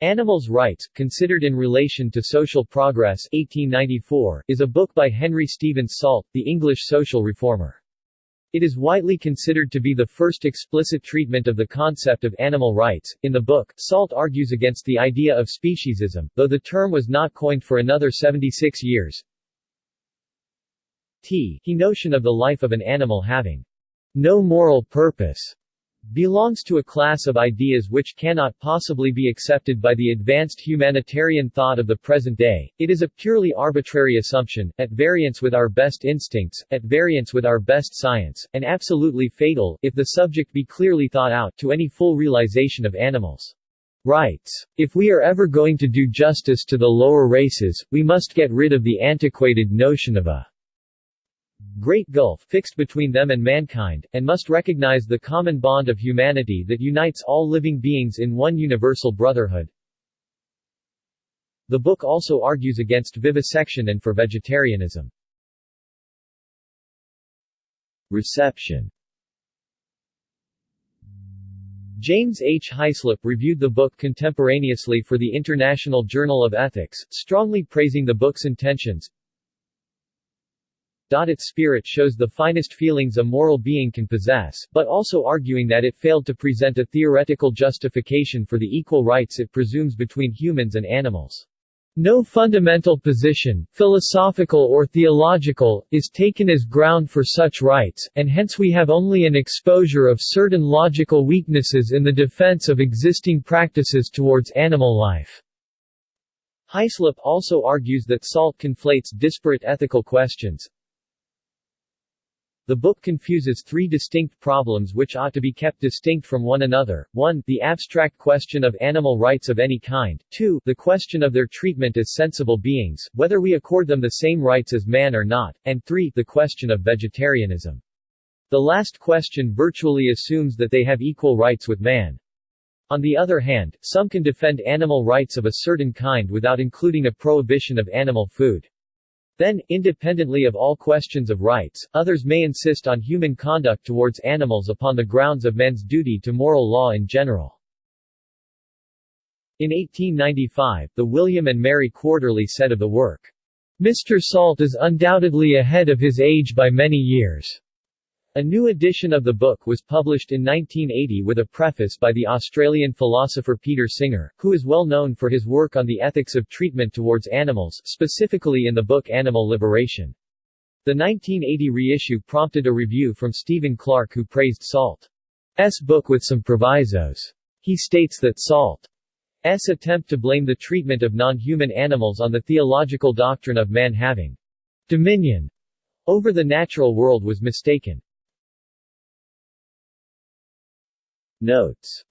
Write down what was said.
Animals' Rights, Considered in Relation to Social Progress 1894, is a book by Henry Stevens Salt, the English social reformer. It is widely considered to be the first explicit treatment of the concept of animal rights. In the book, Salt argues against the idea of speciesism, though the term was not coined for another 76 years. T. He notion of the life of an animal having no moral purpose belongs to a class of ideas which cannot possibly be accepted by the advanced humanitarian thought of the present day. It is a purely arbitrary assumption, at variance with our best instincts, at variance with our best science, and absolutely fatal, if the subject be clearly thought out, to any full realization of animals' rights. If we are ever going to do justice to the lower races, we must get rid of the antiquated notion of a great gulf fixed between them and mankind, and must recognize the common bond of humanity that unites all living beings in one universal brotherhood. The book also argues against vivisection and for vegetarianism. Reception James H. Hyslop reviewed the book contemporaneously for the International Journal of Ethics, strongly praising the book's intentions, its spirit shows the finest feelings a moral being can possess, but also arguing that it failed to present a theoretical justification for the equal rights it presumes between humans and animals. No fundamental position, philosophical or theological, is taken as ground for such rights, and hence we have only an exposure of certain logical weaknesses in the defense of existing practices towards animal life. Hyslop also argues that SALT conflates disparate ethical questions, the book confuses three distinct problems which ought to be kept distinct from one another. 1. The abstract question of animal rights of any kind. 2. The question of their treatment as sensible beings, whether we accord them the same rights as man or not. And 3. The question of vegetarianism. The last question virtually assumes that they have equal rights with man. On the other hand, some can defend animal rights of a certain kind without including a prohibition of animal food. Then, independently of all questions of rights, others may insist on human conduct towards animals upon the grounds of men's duty to moral law in general. In 1895, the William and Mary Quarterly said of the work, Mr. Salt is undoubtedly ahead of his age by many years. A new edition of the book was published in 1980 with a preface by the Australian philosopher Peter Singer, who is well known for his work on the ethics of treatment towards animals, specifically in the book Animal Liberation. The 1980 reissue prompted a review from Stephen Clark who praised Salt's book with some provisos. He states that Salt's attempt to blame the treatment of non-human animals on the theological doctrine of man having dominion over the natural world was mistaken. Notes